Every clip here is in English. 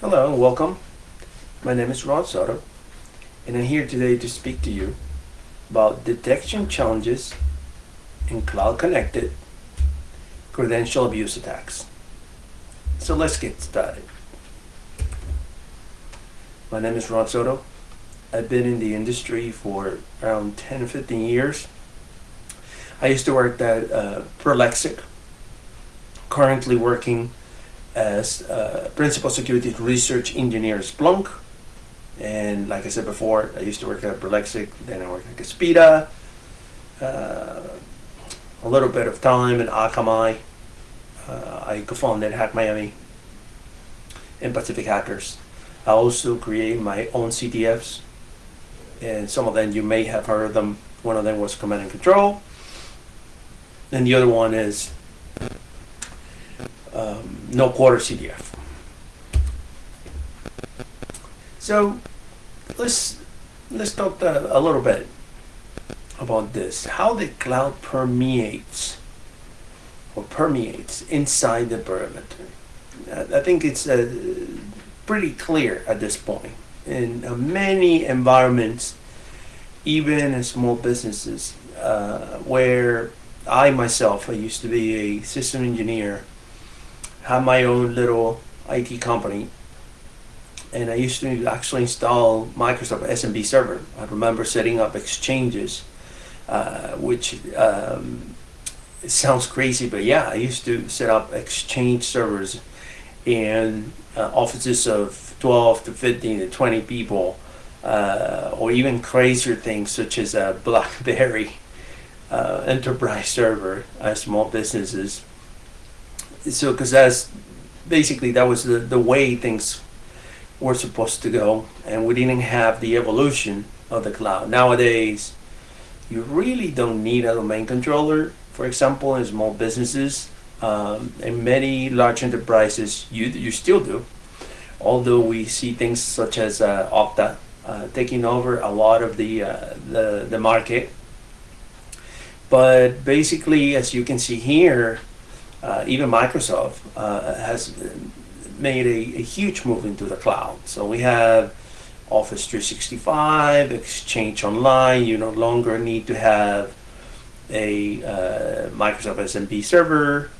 Hello and welcome. My name is Rod Soto, and I'm here today to speak to you about detection challenges in cloud connected credential abuse attacks. So let's get started. My name is Rod Soto. I've been in the industry for around 10 or 15 years. I used to work at uh, Prolexic, currently working as uh, principal security research engineer at Splunk. And like I said before, I used to work at Prolexic, then I worked at Caspida, uh, a little bit of time in Akamai. Uh, I co-founded Hack Miami and Pacific Hackers. I also create my own CTFs, and some of them you may have heard of them. One of them was Command and Control, and the other one is um, no quarter CTF. So let's let's talk a, little bit about this. How the cloud permeates or permeates inside the perimeter. I think it's uh, pretty clear at this point. In uh, many environments, even in small businesses, uh, where I myself, I used to be a system engineer have my own little IT company and I used to actually install Microsoft SMB server. I remember setting up exchanges, uh, which um, sounds crazy, but yeah, I used to set up exchange servers in uh, offices of 12 to 15 to 20 people, uh, or even crazier things such as a BlackBerry uh, enterprise server, uh, small businesses so because that's basically that was the, the way things were supposed to go and we didn't have the evolution of the cloud. Nowadays you really don't need a domain controller. For example in small businesses um, in many large enterprises you you still do. Although we see things such as uh, Okta uh, taking over a lot of the, uh, the the market. But basically as you can see here uh, even Microsoft uh, has made a, a, huge move into the cloud. So we have Office 365, Exchange Online. You no longer need to have a uh, Microsoft SMB server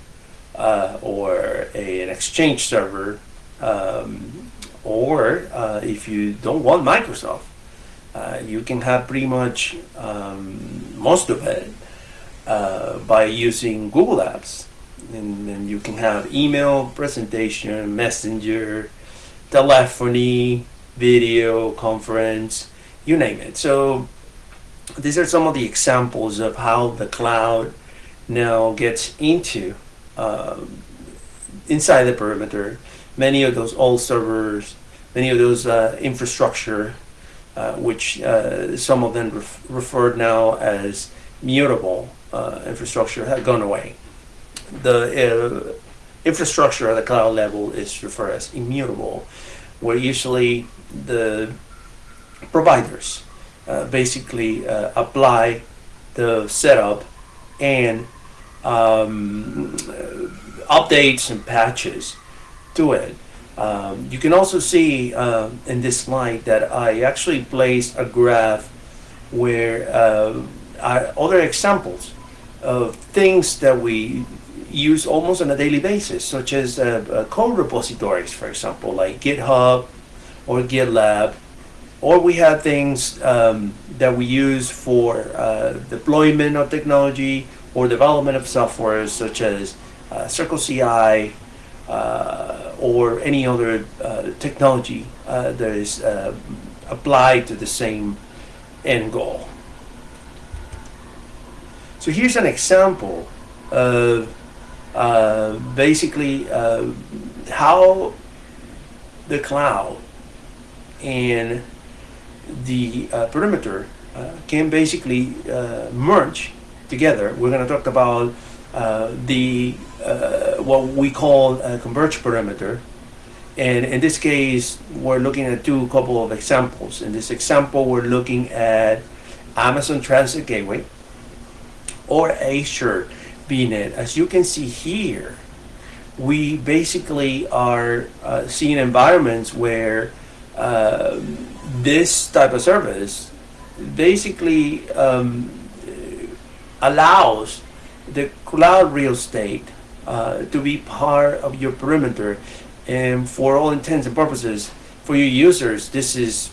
uh, or a, an Exchange server. Um, or uh, if you don't want Microsoft, uh, you can have pretty much um, most of it by using Google Apps and then you can have email, presentation, messenger, telephony, video, conference, you name it. So these are some of the examples of how the cloud now gets into uh, inside the perimeter. Many of those old servers, many of those uh, infrastructure, uh, which uh, some of them ref referred now as mutable uh, infrastructure, have gone away the uh, infrastructure at the cloud level is referred as immutable, where usually the providers uh, basically uh, apply the setup and um, updates and patches to it. Um, you can also see uh, in this slide that I actually placed a graph where uh, other examples of things that we use almost on a daily basis, such as uh, uh, code repositories, for example, like GitHub or GitLab. Or we have things um, that we use for uh, deployment of technology or development of software, such as uh, CircleCI uh, or any other uh, technology that is applied to the same end goal. So here's an example of uh, basically uh, how the cloud and the uh, perimeter uh, can basically uh, merge together. We're going to talk about the what we call a converged perimeter. And in this case, we're looking at two couple of examples. In this example, we're looking at Amazon Transit Gateway or Azure As you can see here, we basically are uh, seeing environments where um this type of service basically um, allows the cloud real estate uh, to be part of your perimeter. And for all intents and purposes, for your users, this is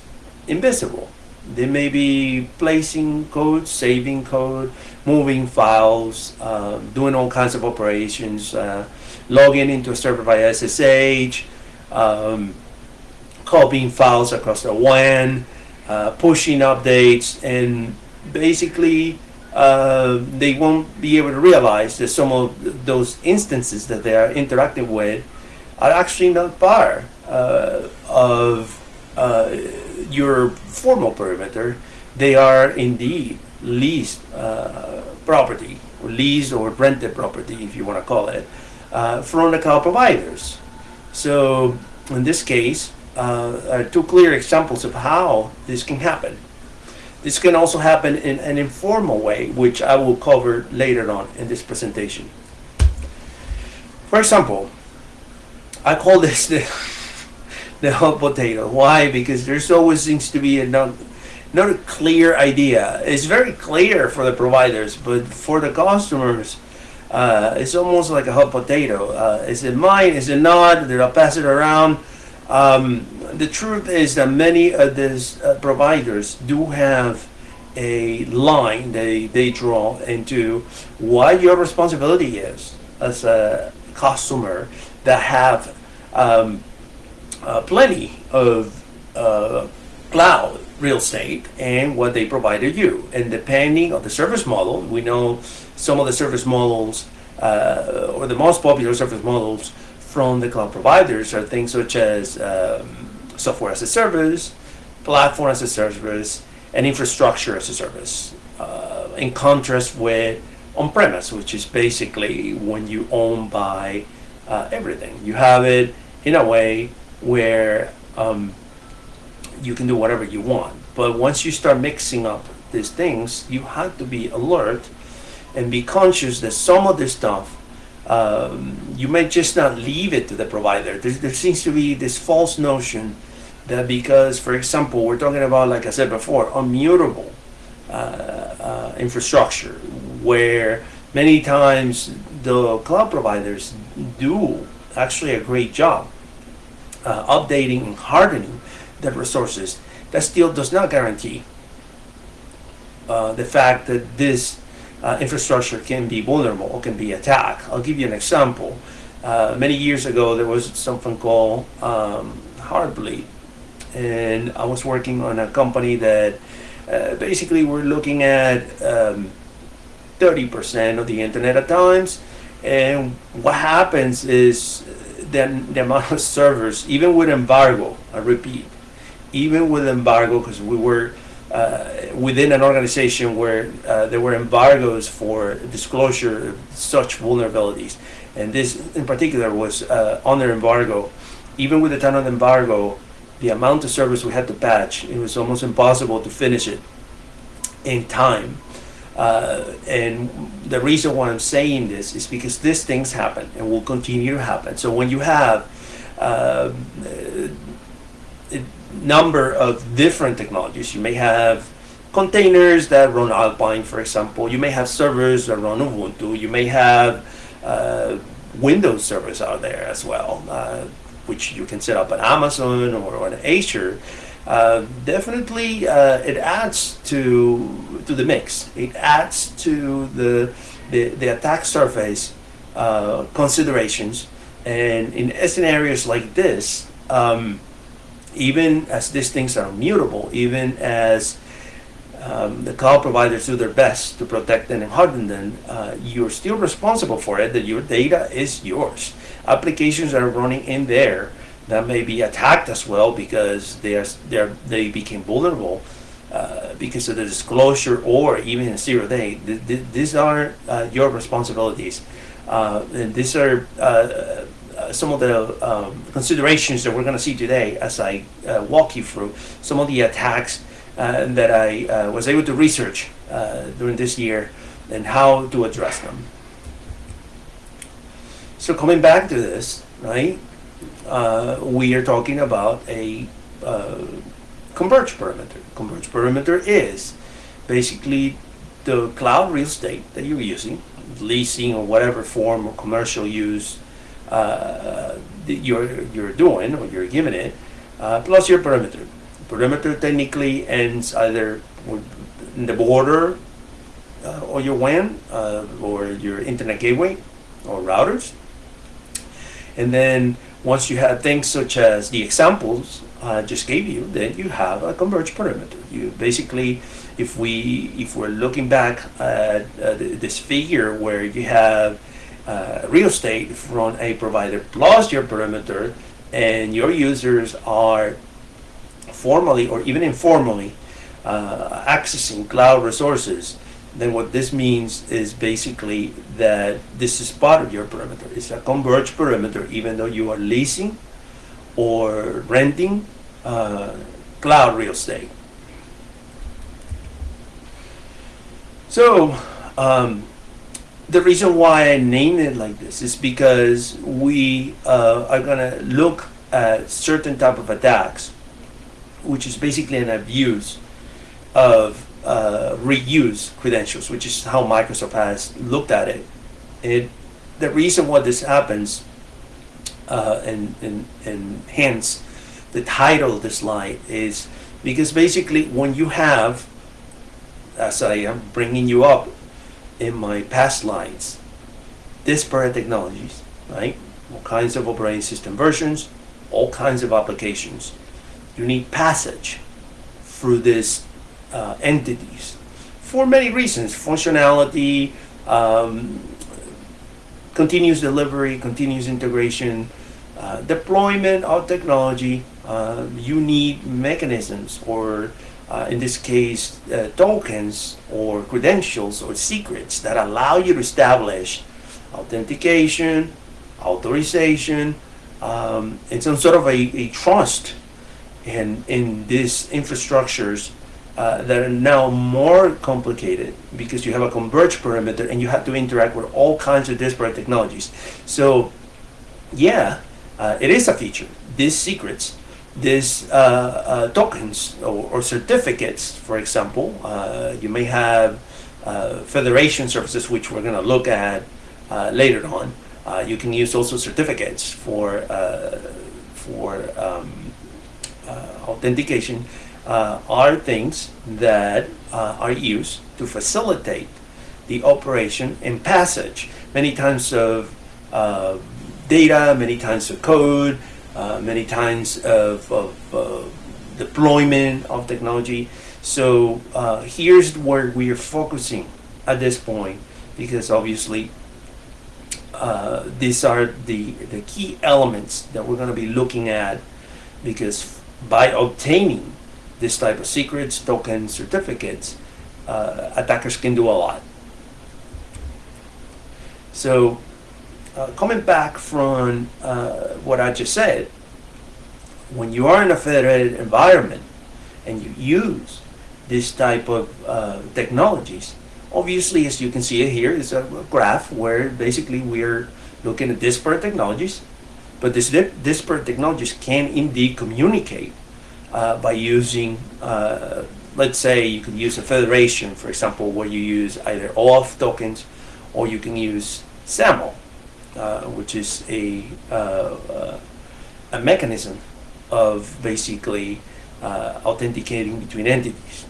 invisible. They may be placing code, saving code, moving files, uh, doing all kinds of operations, uh, logging into a server via SSH, um, copying files across the WAN, uh, pushing updates, and basically uh, they won't be able to realize that some of those instances that they are interacting with are actually not part uh, of uh, your formal perimeter. They are indeed leased uh, property, leased or rented property, if you want to call it, uh, from the cloud providers. So in this case, uh, two clear examples of how this can happen. This can also happen in an informal way, which I will cover later on in this presentation. For example, I call this the, the hot potato. Why? Because there's always seems to be a not a clear idea. It's very clear for the providers, but for the customers, uh, it's almost like a hot potato. Uh, is it mine? Is it not? Did I pass it around? Um, the truth is that many of these uh, providers do have a line they, they draw into what your responsibility is as a customer that have um, uh, plenty of uh, cloud real estate and what they provided you. And depending on the service model, we know some of the service models uh, or the most popular service models from the cloud providers are things such as um, software as a service, platform as a service, and infrastructure as a service. Uh, in contrast with on-premise, which is basically when you own by uh, everything. You have it in a way where um, you can do whatever you want. But once you start mixing up these things, you have to be alert and be conscious that some of this stuff um, you may just not leave it to the provider. There, there seems to be this false notion that because, for example, we're talking about, like I said before, immutable uh, uh, infrastructure, where many times the cloud providers do actually a great job uh, updating and hardening the resources. That still does not guarantee uh, the fact that this uh, infrastructure can be vulnerable or can be attacked. I'll give you an example. Uh, many years ago, there was something called um, Heartbleed, and I was working on a company that uh, basically we're looking at 30% um, of the internet at times, and what happens is that the amount of servers, even with embargo, I repeat, even with embargo, because we were uh, within an organization where uh, there were embargoes for disclosure of such vulnerabilities. And this in particular was uh, under embargo. Even with the time of embargo, the amount of service we had to patch, it was almost impossible to finish it in time. Uh, and the reason why I'm saying this is because these things happen and will continue to happen. So when you have uh, number of different technologies. You may have containers that run Alpine, for example. You may have servers that run Ubuntu. You may have uh, Windows servers out there as well, uh, which you can set up on Amazon or on Azure. Uh, definitely, uh, it adds to to the mix. It adds to the the, the attack surface uh, considerations. And in scenarios like this, um, even as these things are mutable, even as um, the cloud providers do their best to protect them and harden them, uh, you're still responsible for it, that your data is yours. Applications are running in there that may be attacked as well because they, are, they, are, they became vulnerable uh, because of the disclosure or even zero day. Th th these are uh, your responsibilities. Uh, and these are uh, some of the um, considerations that we're going to see today as I uh, walk you through some of the attacks uh, that I uh, was able to research during this year and how to address them. So coming back to this, right? We are talking about a converged perimeter. Converged perimeter is basically the cloud real estate that you're using, leasing or whatever form of commercial use uh, you're you're doing or you're giving it, uh, plus your perimeter. Perimeter technically ends either in the border uh, or your WAN uh, or your internet gateway or routers. And then once you have things such as the examples I just gave you, then you have a converged perimeter. You basically, if we if we're looking back at th- this figure where you have uh, real estate from a provider plus your perimeter, and your users are formally or even informally uh, accessing cloud resources, then what this means is basically that this is part of your perimeter. It's a converged perimeter, even though you are leasing or renting uh, cloud real estate. So, um, the reason why I named it like this is because we uh, are gonna look at certain type of attacks, which is basically an abuse of uh, reuse credentials, which is how Microsoft has looked at it. It the reason why this happens, uh, and, and and hence the title of this slide is because basically when you have, as I am bringing you up in my past slides, disparate technologies, right? All kinds of operating system versions, all kinds of applications. You need passage through these uh, entities for many reasons functionality, um, continuous delivery, continuous integration, uh, deployment of technology. Uh, you need mechanisms, or uh, in this case, uh, tokens or credentials or secrets that allow you to establish authentication, authorization, um, and some sort of a, a trust in, in these infrastructures uh, that are now more complicated because you have a converged perimeter and you have to interact with all kinds of disparate technologies. So, yeah, uh, it is a feature. These secrets, these uh, uh, tokens or, or certificates, for example, uh, you may have uh, federation services, which we're going to look at later on. You can use also certificates for for um, authentication. Are things that are used to facilitate the operation and passage many times of uh, data, many times of code, many times of, of uh, deployment of technology. So uh, here's where we are focusing at this point because obviously uh, these are the, the key elements that we're going to be looking at because by obtaining this type of secrets, tokens, certificates, uh, attackers can do a lot. So, uh, coming back from uh, what I just said, when you are in a federated environment and you use this type of uh, technologies, obviously, as you can see here, is a graph where basically we're looking at disparate technologies, but these di- disparate technologies can indeed communicate uh, by using, uh, let's say, you could use a federation, for example, where you use either OAuth tokens or you can use SAML, which is a, uh, uh, a mechanism of basically uh, authenticating between entities.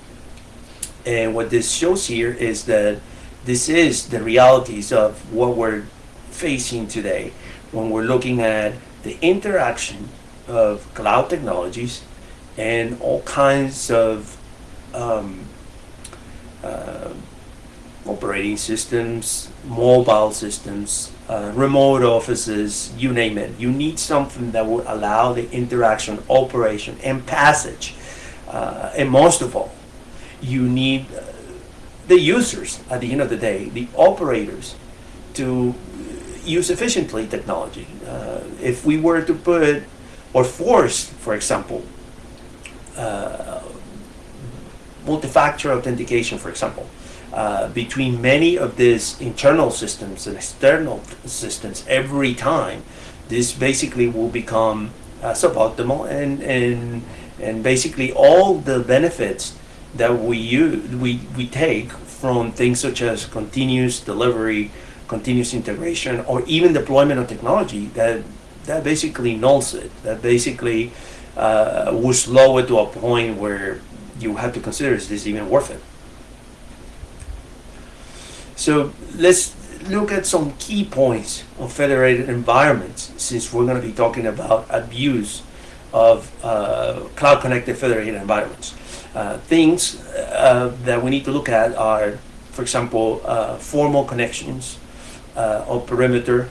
And what this shows here is that this is the realities of what we're facing today when we're looking at the interaction of cloud technologies and all kinds of um, uh, operating systems, mobile systems, uh, remote offices, you name it. You need something that will allow the interaction, operation, and passage. Uh, and most of all, you need uh, the users at the end of the day, the operators, to use efficiently technology. Uh, if we were to put or force, for example, uh, multi-factor authentication, for example, uh, between many of these internal systems and external systems every time, this basically will become uh, suboptimal and, and, and basically all the benefits that we use, we, we take from things such as continuous delivery, continuous integration, or even deployment of technology that, that basically nulls it, that basically uh, will slow it to a point where you have to consider is this even worth it? So let's look at some key points of federated environments since we're going to be talking about abuse of uh, cloud connected federated environments. Uh, things uh, that we need to look at are, for example, uh, formal connections uh, of perimeter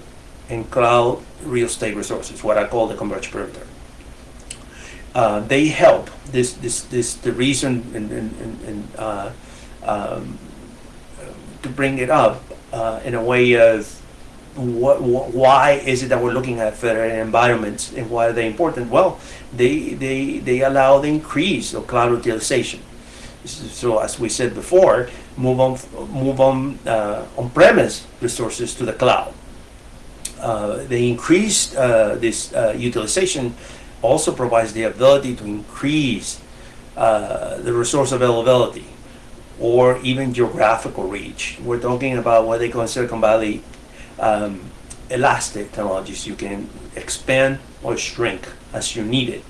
and cloud real estate resources, what I call the converged perimeter. Uh, they help this this this the reason and, and, and, um, to bring it up uh, in a way of what, what, why is it that we're looking at federated environments and why are they important? Well, they, they, they allow the increase of cloud utilization. So as we said before, move on, move on uh, on-premise resources to the cloud. Uh, the increased uh, this uh, utilization also provides the ability to increase uh, the resource availability or even geographical reach. We're talking about what they call in Silicon Valley um, elastic technologies. You can expand or shrink as you need it.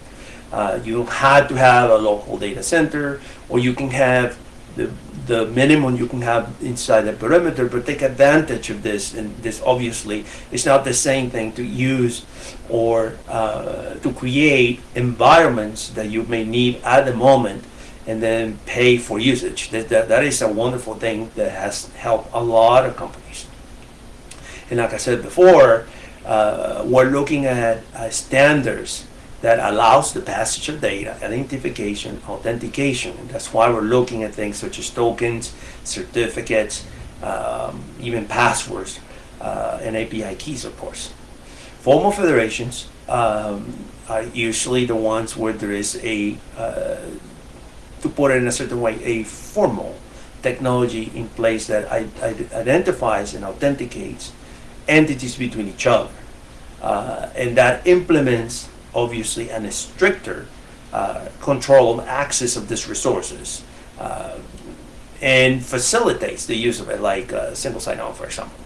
Uh, you don't have to have a local data center, or you can have the, the minimum you can have inside the perimeter, but take advantage of this. And this obviously is not the same thing to use or uh, to create environments that you may need at the moment and then pay for usage. That, that, that is a wonderful thing that has helped a lot of companies. And like I said before, uh, we're looking at uh, standards that allows the passage of data, identification, authentication. And that's why we're looking at things such as tokens, certificates, um, even passwords, uh, and API keys, of course. Formal federations um, are usually the ones where there is a uh, to put in a certain way, a formal technology in place that identifies and authenticates entities between each other. Uh, and that implements, obviously, a stricter uh, control of access of these resources uh, and facilitates the use of it, like uh, single sign-on, for example,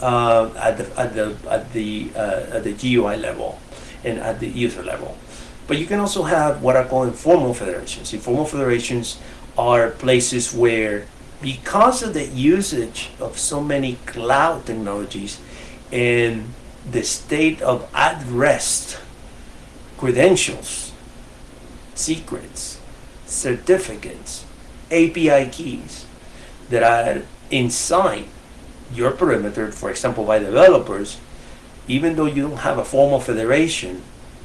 uh, at the at the at the uh, at the GUI level and at the user level. But you can also have what I call informal federations. Informal federations are places where, because of the usage of so many cloud technologies and the state of at rest credentials, secrets, certificates, API keys that are inside your perimeter, for example, by developers, even though you don't have a formal federation,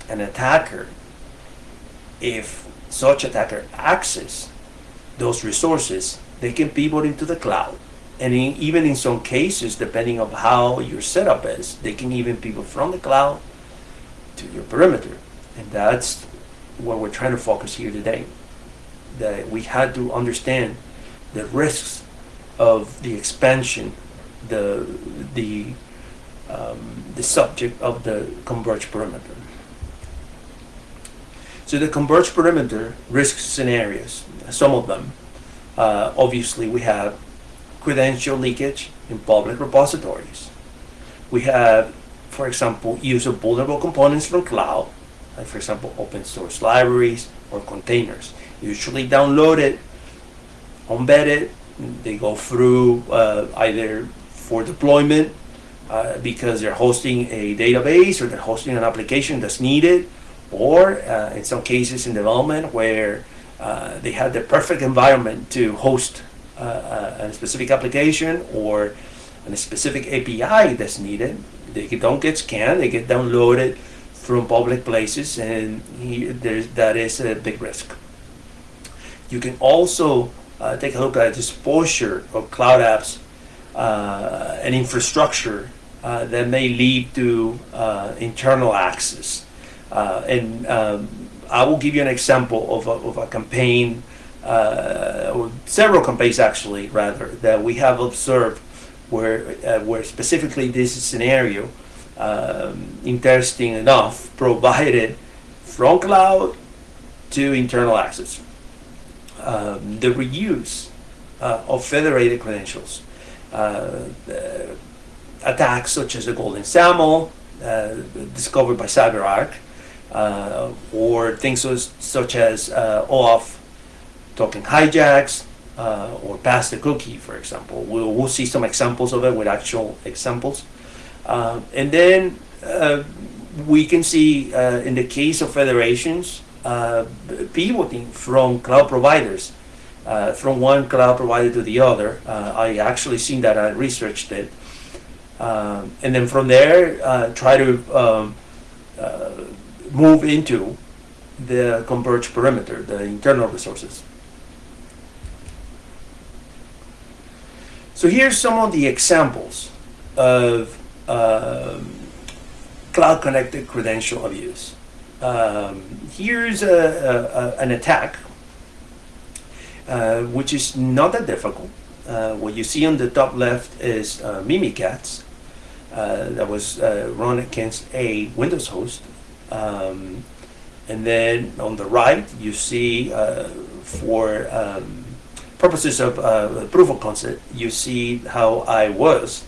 an attacker if such attacker access those resources, they can pivot into the cloud. And in, even in some cases, depending on how your setup is, they can even pivot from the cloud to your perimeter. And that's what we're trying to focus here today. That we had to understand the risks of the expansion, the the um, the subject of the converged perimeter. So the converged perimeter risk scenarios, some of them, uh, obviously we have credential leakage in public repositories. We have, for example, use of vulnerable components from cloud, like for example, open source libraries or containers. Usually downloaded, embedded, they go through uh, either for deployment uh, because they're hosting a database or they're hosting an application that's needed or uh, in some cases in development where uh, they have the perfect environment to host uh, uh a specific application or a specific API that's needed. They don't get scanned, they get downloaded from public places and he, that is a big risk. You can also uh, take a look at the exposure of cloud apps uh, and infrastructure that may lead to internal access uh, and um, I will give you an example of a, of a campaign uh, or several campaigns actually, rather, that we have observed where, uh, where specifically this scenario, um, interesting enough, provided from cloud to internal access. Um, the reuse uh, of federated credentials. Uh, attacks such as the Golden SAML, uh, discovered by CyberArk, uh, or things such, such as uh, OAuth token hijacks, uh, or pass the cookie, for example. We'll, we'll see some examples of it with actual examples. Um, and then uh, we can see uh, in the case of federations, uh, pivoting from cloud providers, uh, from one cloud provider to the other. Uh, I actually seen that, I researched it. Um, and then from there, try to um, move into the converged perimeter, the internal resources. So here's some of the examples of um, cloud connected credential abuse. Um, here's a, a, a, an attack uh, which is not that difficult. Uh, what you see on the top left is uh, Mimikatz uh, that was uh, run against a Windows host. Um, and then on the right, you see uh, for um, purposes of uh, proof of concept, you see how I was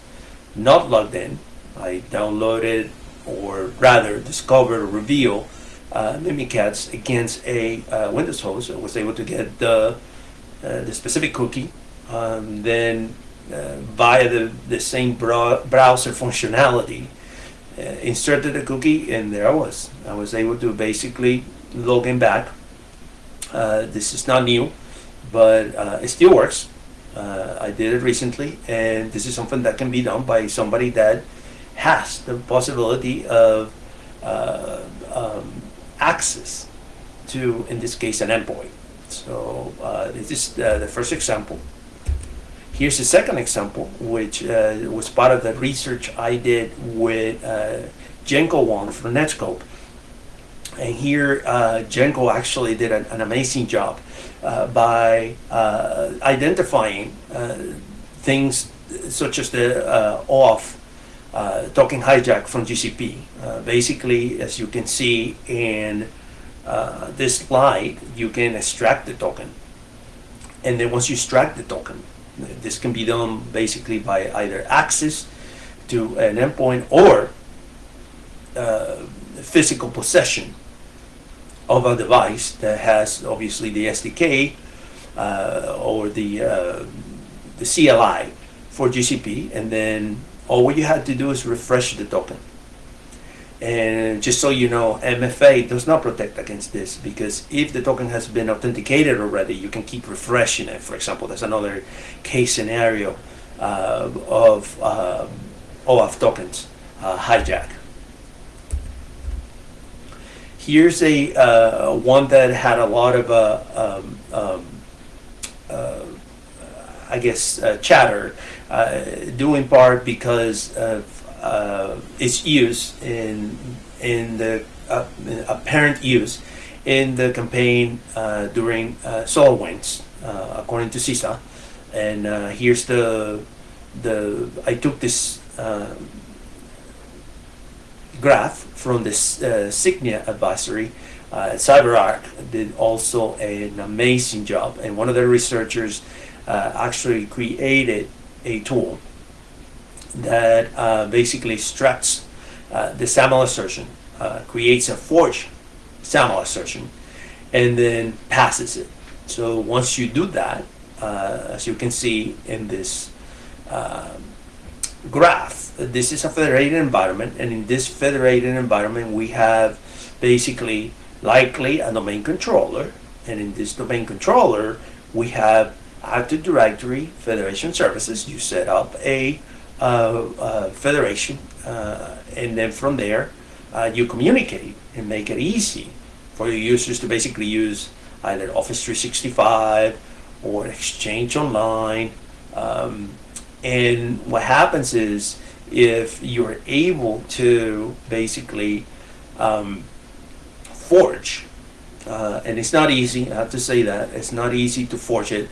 not logged in. I downloaded, or rather discovered or revealed uh, Mimikatz against a uh, Windows host. I was able to get the, uh, the specific cookie. Um, then uh, via the, the same browser functionality, inserted the cookie and there I was. I was able to basically log in back. Uh, this is not new but uh, it still works. Uh, I did it recently, and this is something that can be done by somebody that has the possibility of uh, um, access to, in this case, an endpoint. So uh, this is uh, the first example. Here's the second example, which uh, was part of the research I did with Jenko Hwong from Netskope. And here, Jenko actually did an, an amazing job uh, by uh, identifying uh, things such as the uh, uh, token hijack from GCP. Uh, basically, as you can see in this slide, you can extract the token. And then once you extract the token, this can be done basically by either access to an endpoint or physical possession of a device that has obviously the SDK uh, or the, uh, the CLI for GCP, and then all what you had to do is refresh the token. And just so you know, MFA does not protect against this because if the token has been authenticated already, you can keep refreshing it. For example, there's another case scenario uh, of uh, OAuth tokens uh, hijack. Here's a uh, one that had a lot of uh, um, um, uh, I guess uh, chatter, due in part because uh, its use in in the apparent use in the campaign during SolarWinds, according to CISA. And here's the the I took this graph from the uh, Sygnia advisory. Uh, CyberArk did also an amazing job, and one of the researchers uh, actually created a tool that uh, basically extracts uh, the SAML assertion, uh, creates a forged SAML assertion, and then passes it. So once you do that, as you can see in this graph. This is a federated environment, and in this federated environment, we have basically likely a domain controller, and in this domain controller, we have Active Directory Federation Services. You set up a uh, uh, federation, uh, and then from there, uh, you communicate and make it easy for your users to basically use either Office 365 or Exchange Online. Um, and what happens is if you're able to basically um, forge uh, and it's not easy. I have to say that it's not easy to forge it.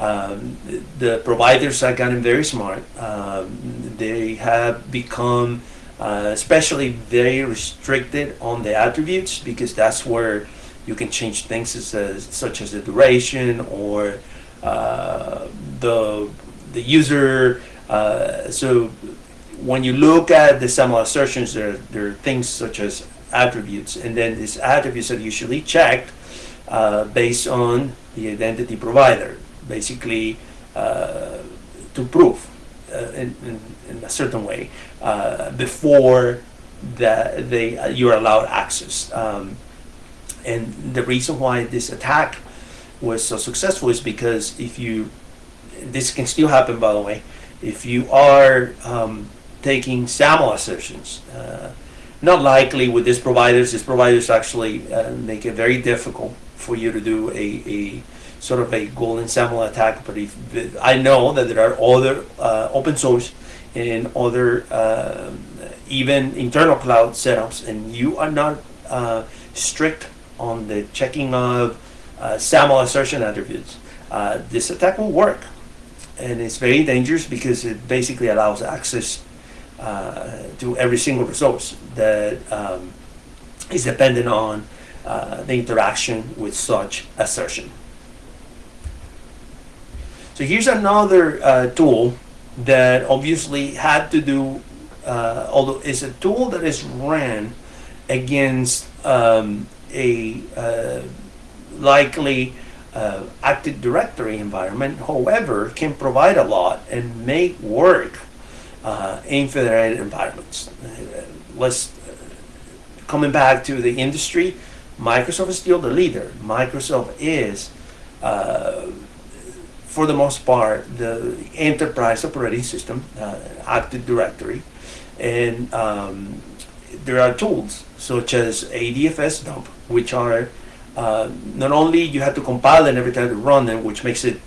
Um, the, providers have gotten very smart. Um, they have become, uh, especially very restricted on the attributes because that's where you can change things as, as, such as the duration or uh, the the user. Uh, so when you look at the SAML assertions, there, there are things such as attributes, and then these attributes are usually checked uh, based on the identity provider, basically uh, to prove uh, in, in, in, a certain way uh, before that they uh, you're allowed access. Um, and the reason why this attack was so successful is because if you, this can still happen by the way, if you are um, taking SAML assertions, uh, not likely with these providers. These providers actually uh, make it very difficult for you to do a, a sort of a golden SAML attack. But if I know that there are other uh, open source and other uh, even internal cloud setups, and you are not uh, strict on the checking of uh, SAML assertion attributes, uh, this attack will work. And it's very dangerous because it basically allows access uh, to every single resource that um, is dependent on the interaction with such assertion. So here's another uh, tool that obviously had to do, uh, although it's a tool that is ran against um, a uh, likely uh, Active Directory environment, however, can provide a lot and make work uh, in federated environments. Uh, let's coming back to the industry. Microsoft is still the leader. Microsoft is, uh, for the most part, the enterprise operating system, uh, Active Directory, and um, there are tools such as ADFS dump, which are uh, not only you have to compile them every time to run them, which makes it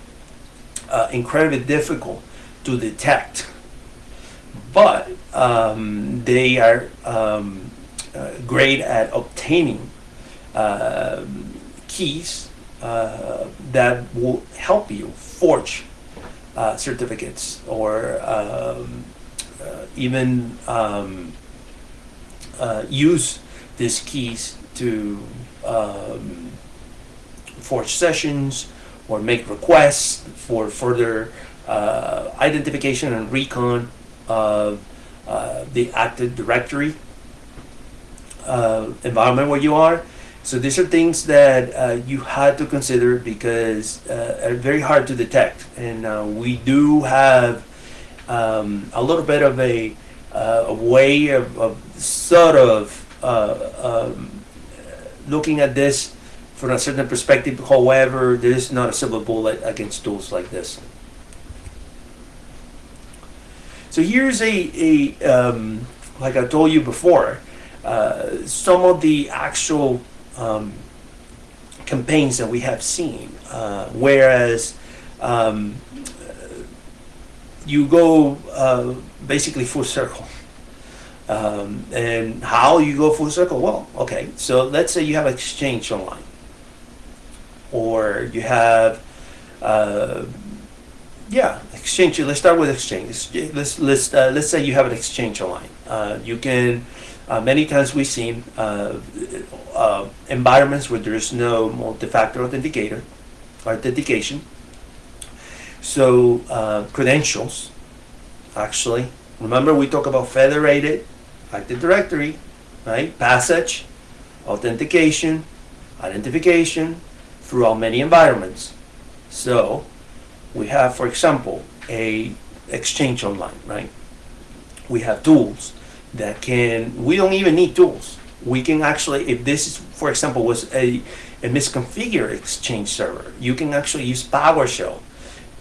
uh, incredibly difficult to detect, but um, they are um, uh, great at obtaining uh, keys uh, that will help you forge uh, certificates or um, even um, use these keys to um, forge sessions or make requests for further uh, identification and recon of uh, the Active Directory uh, environment where you are. So these are things that uh, you had to consider because uh, are very hard to detect. And uh, we do have um, a little bit of a, a way of, of, sort of um, looking at this from a certain perspective. However, there is not a silver bullet against tools like this. So here's a, a um, like I told you before, uh, some of the actual um, campaigns that we have seen. Uh, whereas um, you go uh, basically full circle. Um, and how you go full circle? Well, okay, so let's say you have an Exchange Online, or you have, uh, yeah, Exchange. Let's start with Exchange. Let's let's uh, let's say you have an Exchange Online. Uh, you can uh, many times we've seen uh, uh, environments where there is no multi-factor authenticator, authentication. So credentials, actually, remember we talk about federated Active Directory, right? Passage, authentication, identification throughout many environments. So we have, for example, a Exchange Online, right? We have tools that can, we don't even need tools. We can actually, if this, is, for example, was a, a misconfigured Exchange server, you can actually use PowerShell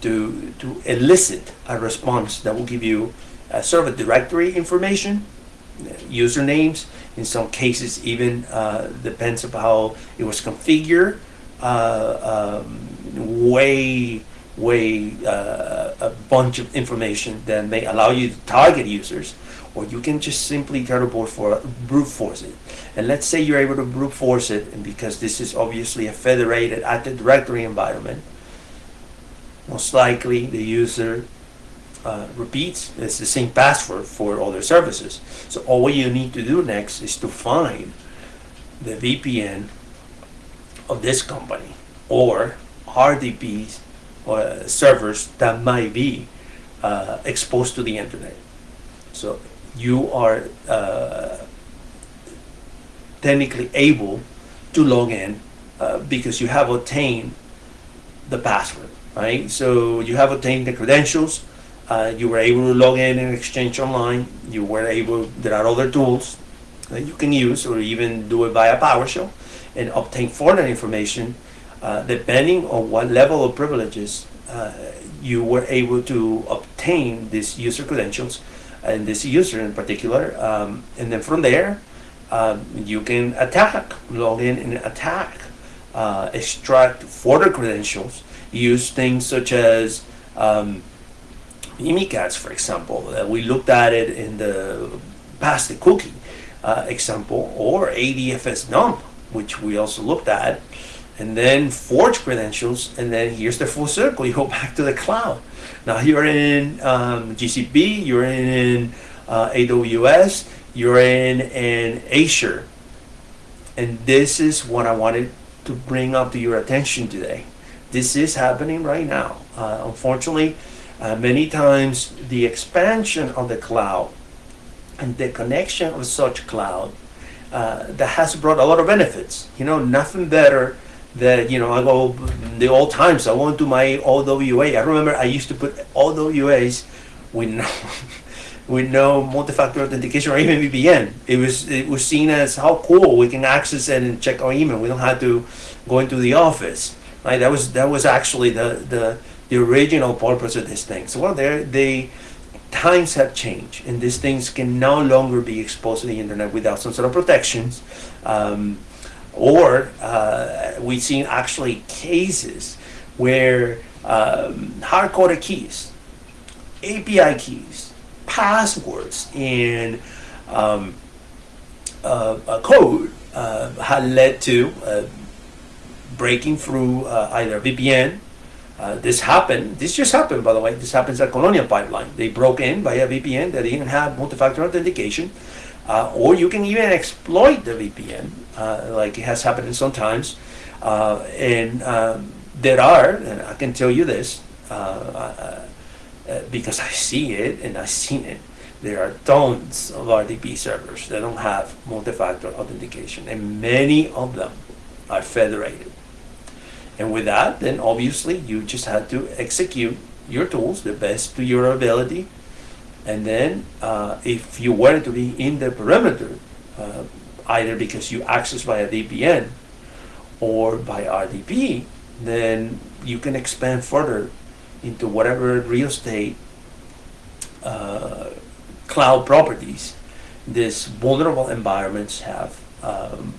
to, to elicit a response that will give you a a directory information usernames. In some cases, even uh, depends on how it was configured. Uh, um, way, way uh, a bunch of information that may allow you to target users or you can just simply try to brute for- brute force it. And let's say you're able to brute force it, and because this is obviously a federated Active Directory environment, most likely the user uh, repeats it's the same password for other services. So all you need to do next is to find the VPN of this company or RDPs uh, servers that might be uh, exposed to the internet. So you are uh, technically able to log in uh, because you have obtained the password, right? So you have obtained the credentials. Uh, you were able to log in and exchange online. You were able. There are other tools that you can use, or even do it via PowerShell, and obtain further information. Uh, depending on what level of privileges uh, you were able to obtain these user credentials, and this user in particular, um, and then from there, um, you can attack, log in and attack, uh, extract further credentials, use things such as um, Mimikatz, for example. Uh, we looked at it in the past the cookie uh, example, or ADFS dump, which we also looked at, and then forge credentials, and then here's the full circle. You go back to the cloud. Now you're in um, GCP, you're in uh, AWS, you're in in Azure, and this is what I wanted to bring up to your attention today. This is happening right now. Uh, unfortunately, uh, many times the expansion of the cloud and the connection of such cloud uh, that has brought a lot of benefits. You know, nothing better that you know I go the old times. I went to my OWA. I remember I used to put OWAs with no with no multi-factor authentication or even VPN. It was it was seen as how cool we can access and check our email. We don't have to go into the office. Right? That was that was actually the the, the original purpose of this thing. So well, there they times have changed, and these things can no longer be exposed to the internet without some sort of protections. Um, or uh, we've seen actually cases where um, hard-coded keys, API keys, passwords, and um, uh, a code uh, had led to uh, breaking through uh, either VPN. Uh, this happened. This just happened, by the way. This happens at Colonial Pipeline. They broke in via VPN. They didn't have multi-factor authentication, uh, or you can even exploit the VPN, uh, like it has happened sometimes. Uh, and um, there are, and I can tell you this uh, uh, uh, because I see it and I've seen it. There are tons of RDP servers that don't have multi-factor authentication, and many of them are federated. And with that, then obviously you just had to execute your tools the best to your ability. And then uh, if you wanted to be in the perimeter, uh, either because you access via VPN or by RDP, then you can expand further into whatever real estate uh, cloud properties these vulnerable environments have, um,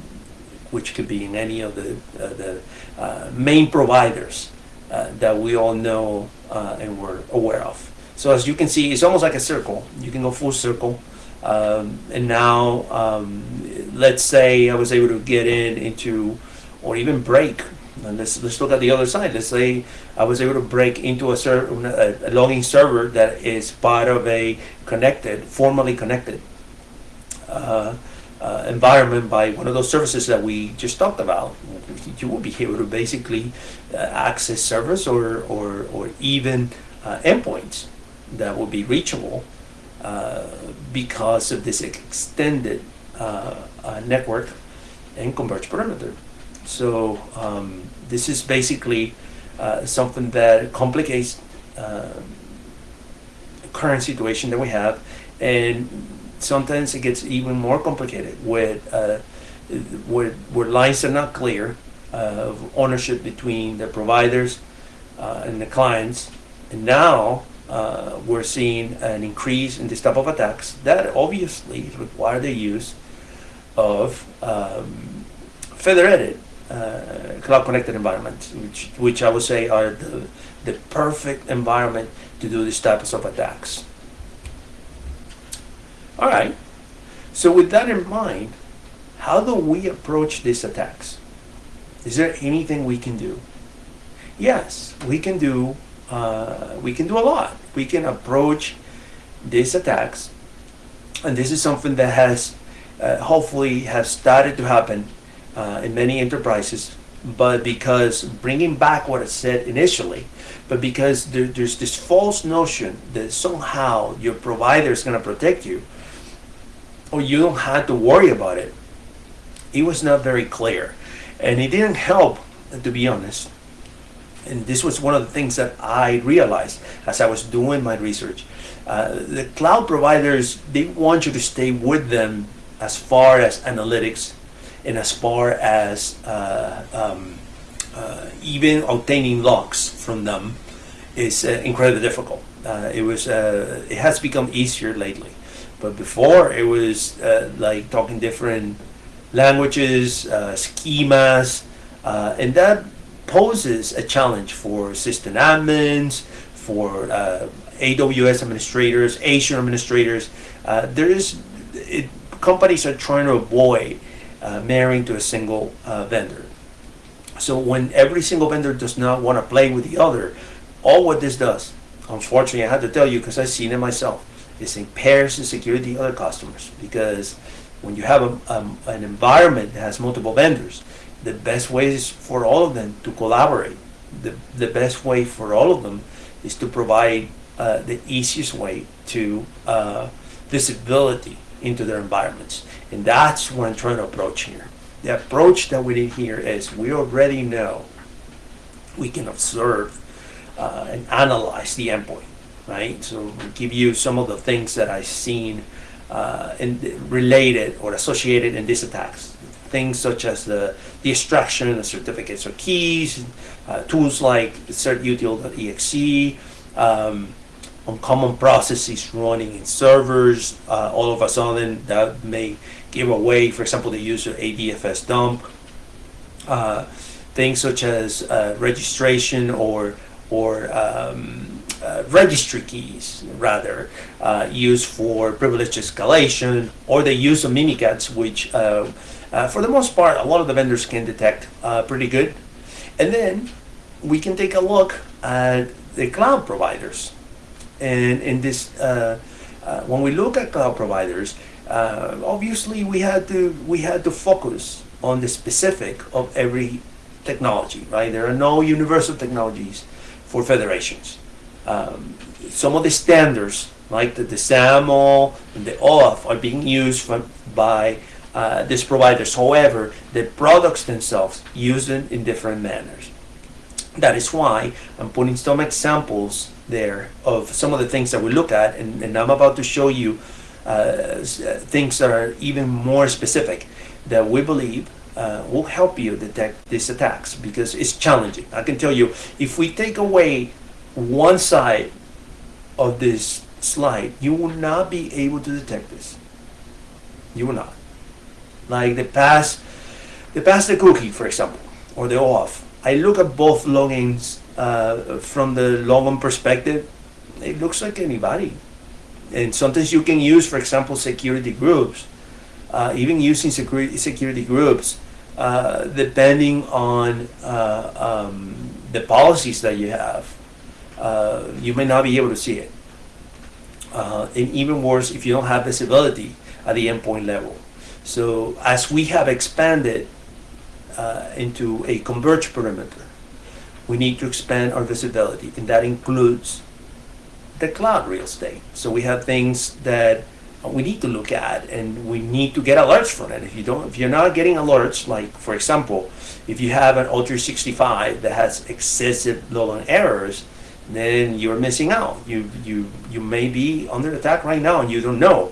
which could be in any of the, uh, the uh, main providers uh, that we all know uh, and we're aware of. So as you can see, it's almost like a circle. You can go full circle. Um, and now, um, let's say I was able to get in into, or even break. And let's let's look at the other side. Let's say I was able to break into a, ser- a, logging server that is part of a connected, formally connected uh, uh, environment by one of those services that we just talked about. You will be able to basically uh, access servers or or, or even uh, endpoints that will be reachable because of this extended uh, uh, network and converged perimeter. So um, this is basically uh, something that complicates uh, current situation that we have, and sometimes it gets even more complicated with uh, where, where lines are not clear of ownership between the providers uh, and the clients, and now uh, we're seeing an increase in this type of attacks that obviously require the use of um, federated uh, cloud connected environments, which, which I would say are the, the perfect environment to do these types of attacks. All right. So with that in mind, how do we approach these attacks? Is there anything we can do? Yes, we can do. Uh, we can do a lot. We can approach these attacks, and this is something that has uh, hopefully has started to happen uh, in many enterprises. But because bringing back what I said initially, but because there, there's this false notion that somehow your provider is going to protect you, or you don't have to worry about it, it was not very clear. And it didn't help, to be honest. And this was one of the things that I realized as I was doing my research. Uh, the cloud providers, they want you to stay with them as far as analytics and as far as uh, um, uh, even obtaining logs from them is uh, incredibly difficult. Uh, it was uh, it has become easier lately, but before it was like talking different languages, schemas, and that poses a challenge for system admins, for AWS administrators, Azure administrators. there is it, companies are trying to avoid uh, marrying to a single uh, vendor. So when every single vendor does not want to play with the other, all what this does, unfortunately I have to tell you because I've seen it myself, is impairs the security of other customers because when you have a, um, an environment that has multiple vendors, the best way is for all of them to collaborate. The, the best way for all of them is to provide uh, the easiest way to uh, visibility into their environments. And that's what I'm trying to approach here. The approach that we did here is we already know we can observe uh, and analyze the endpoint, right? So we give you some of the things that I've seen uh, related or associated in these attacks. Things such as the, the extraction of certificates or keys, uh, tools like certutil.exe, um, on common processes running in servers. Uh, all of a sudden, that may give away, for example, the use of ADFS dump. Uh, things such as uh, registration or or um, uh, registry keys, rather, uh, used for privilege escalation, or the use of Mimikatz, which, uh, for the most part, a lot of the vendors can detect pretty good. And then we can take a look at the cloud providers and in this, uh, uh, when we look at cloud providers, uh, obviously we had to we had to focus on the specific of every technology. Right? There are no universal technologies for federations. Um, some of the standards, like the, the SAML and the OAuth, are being used by uh, these providers. However, the products themselves use them in different manners. That is why I'm putting some examples there of some of the things that we look at, and, and I'm about to show you uh, uh, things that are even more specific that we believe uh, will help you detect these attacks because it's challenging. I can tell you, if we take away one side of this slide, you will not be able to detect this. You will not. Like the pass, the pass the cookie, for example, or the OAuth. I look at both logins uh, from the logon perspective, it looks like anybody. And sometimes you can use, for example, security groups. Uh, even using security, security groups, uh, depending on uh, um, the policies that you have, uh, you may not be able to see it. Uh, and even worse, if you don't have visibility at the endpoint level. So as we have expanded uh, into a converged perimeter, we need to expand our visibility, and that includes the cloud real estate. So we have things that we need to look at, and we need to get alerts from it. If you don't, if you're not getting alerts, like for example, if you have an O365 that has excessive logon errors, then you're missing out. You you you may be under attack right now, and you don't know.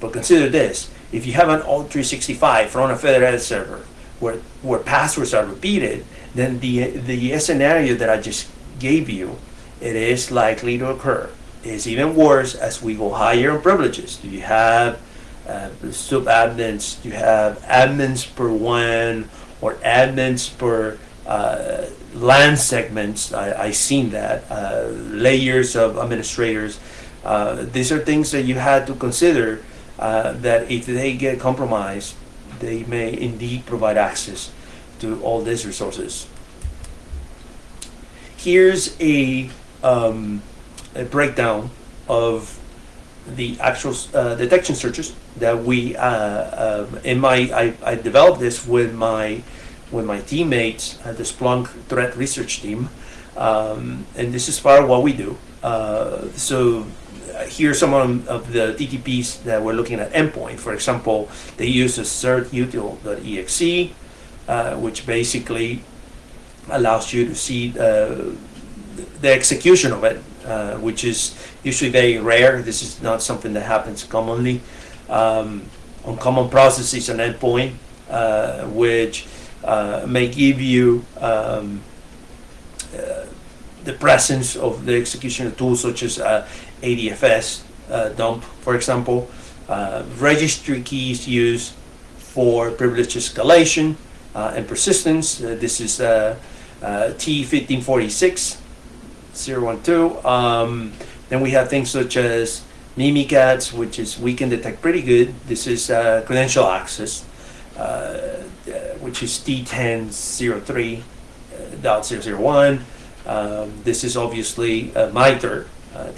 But consider this: if you have an O365 from a federated server where where passwords are repeated, then the, the scenario that I just gave you, it is likely to occur. It's even worse as we go higher in privileges. Do you have uh, sub-admins? Do you have admins per one or admins per uh, LAN segments? I, I seen that. Uh, layers of administrators. Uh, these are things that you had to consider uh, that if they get compromised, they may indeed provide access to all these resources. Here's a, um, a breakdown of the actual uh, detection searches that we uh, um, in my I, I developed this with my with my teammates at the Splunk threat research team, um, and this is part of what we do. Uh, so here's some of the TTPs that we're looking at endpoint. For example, they use a certutil.exe, uh, which basically allows you to see uh, the execution of it, uh, which is usually very rare. This is not something that happens commonly. Um, on common processes and endpoint, uh, which uh, may give you um, the presence of the execution tools such as uh, ADFS uh, dump, for example, registry keys used for privilege escalation and persistence. this is T1546 012. Um, then we have things such as Mimikatz, which is we can detect pretty good. This is uh, credential access, uh, uh which is T1003.001. Um, this is obviously uh, MITRE uh.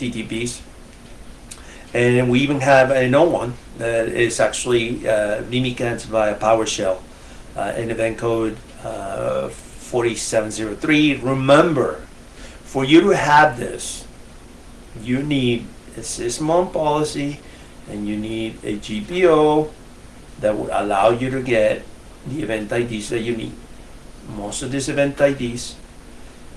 And we even have a known one that is actually uh, Mimikatz via PowerShell uh, in event code uh, 4703. Remember, for you to have this, you need a SysMon policy and you need a GPO that would allow you to get the event IDs that you need. Most of these event IDs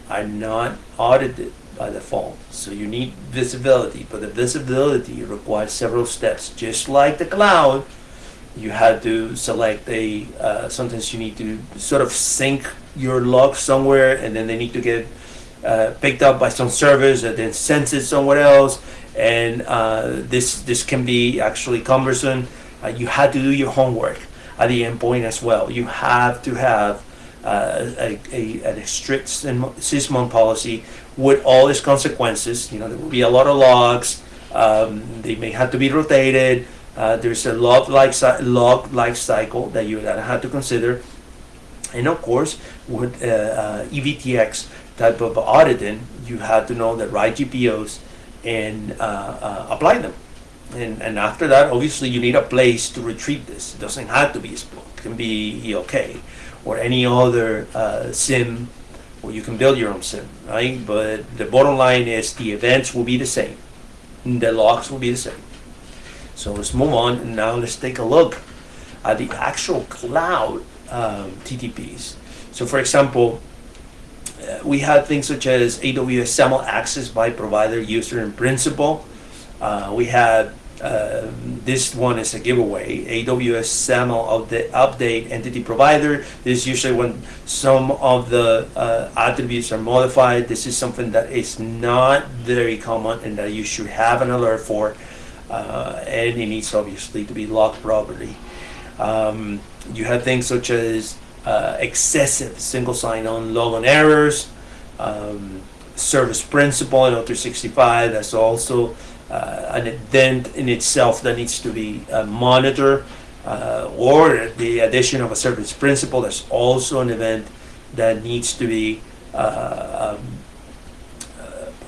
are not audited by default, so you need visibility, but the visibility requires several steps. Just like the cloud, you had to select a, uh, sometimes you need to sort of sync your logs somewhere and then they need to get uh, picked up by some servers and then sent it somewhere else. And uh, this this can be actually cumbersome. Uh, you had to do your homework at the endpoint as well. You have to have uh, a, a, a, strict SysMon policy with all its consequences. You know, there will be a lot of logs. Um, they may have to be rotated. Uh, there's a log like log life cycle that you have to consider. And of course, with uh, EVTX, type of auditing, you have to know the right GPOs and uh, uh, apply them. And, and after that, obviously, you need a place to retrieve this. It doesn't have to be Splunk. It can be ELK or any other uh, SIEM, or you can build your own SIEM, right? But the bottom line is the events will be the same. The logs will be the same. So let's move on, and now let's take a look at the actual cloud um, TTPs. So for example, we had things such as AWS SAML access by provider, user, and principal. Uh, we had uh, this one is a giveaway. AWS SAML of the update entity provider. This is usually when some of the uh, attributes are modified. This is something that is not very common and that you should have an alert for. Uh, and it needs obviously to be logged properly. Um, you have things such as uh, excessive single sign-on logon errors, um, service principal in O365, that's also an event in itself that needs to be uh, monitored, uh, or the addition of a service principal, that's also an event that needs to be uh, um,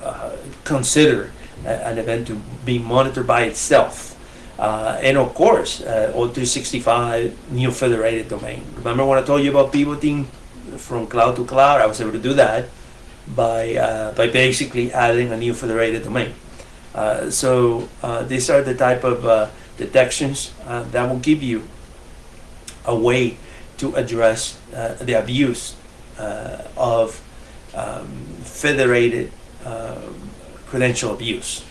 uh, considered an event to be monitored by itself. Uh, and of course, uh, O365 new federated domain. Remember when I told you about pivoting from cloud to cloud? I was able to do that by, uh, by basically adding a new federated domain. Uh, so uh, these are the type of uh, detections that will give you a way to address the abuse of um, federated credential abuse.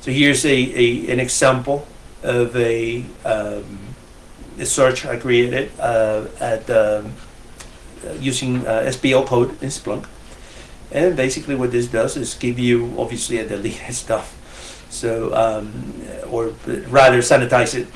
So here's a, a an example of a, um, a search I created uh, at um, using uh, SPL code in Splunk. And basically what this does is give you obviously a deleted stuff. So, um, or rather sanitize it,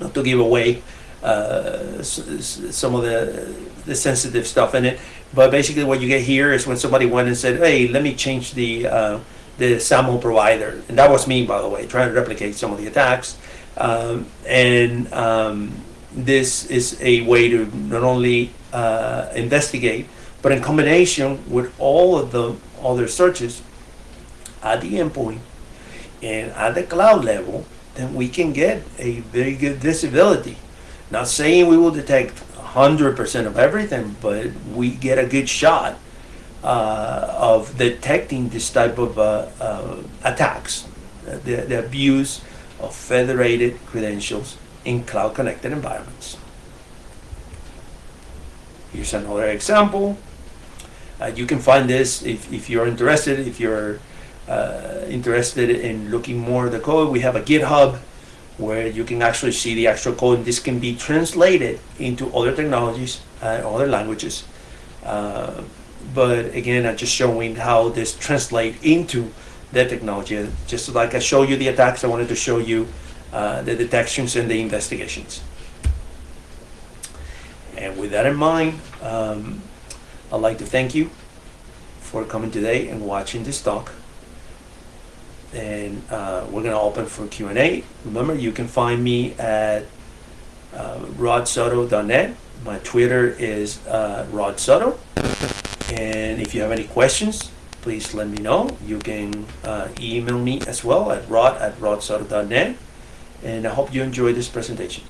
not to give away uh, some of the, the sensitive stuff in it. But basically what you get here is when somebody went and said, hey, let me change the uh, the SAML provider. And that was me, by the way, trying to replicate some of the attacks. Um, and um, this is a way to not only uh, investigate, but in combination with all of the other searches at the endpoint and at the cloud level, then we can get a very good visibility. Not saying we will detect 100% of everything, but we get a good shot uh, of detecting this type of uh, uh, attacks, the, the abuse of federated credentials in cloud connected environments. Here's another example. Uh, you can find this if, if you're interested, if you're uh, interested in looking more at the code, we have a GitHub where you can actually see the actual code and this can be translated into other technologies and other languages. Uh, but again, I'm just showing how this translate into the technology. Just like I show you the attacks, I wanted to show you uh, the detections and the investigations. And with that in mind, um, I'd like to thank you for coming today and watching this talk. And uh, we're going to open for Q&A. Remember, you can find me at uh, rodsoto.net. My Twitter is uh, rodsoto. And if you have any questions, please let me know. You can uh, email me as well at rod at rodsoto.net. And I hope you enjoyed this presentation.